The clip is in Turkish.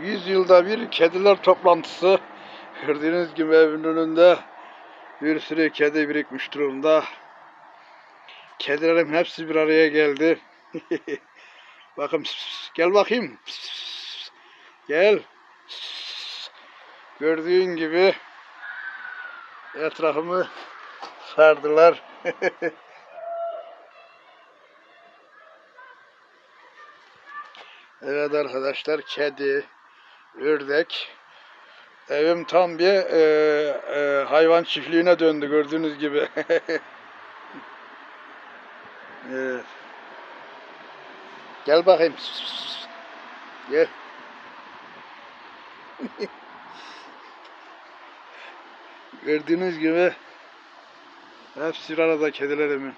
100 yılda bir kediler toplantısı. Gördüğünüz gibi evin önünde bir sürü kedi birikmiş durumda. Kedilerim hepsi bir araya geldi. Bakın gel bakayım. Gel. Gördüğün gibi etrafımı sardılar. Evet arkadaşlar kedi, ördek. Evim tam bir e, e, hayvan çiftliğine döndü gördüğünüz gibi. evet. Gel bakayım. Gel. Gördüğünüz gibi hepsi arada kedilerimin.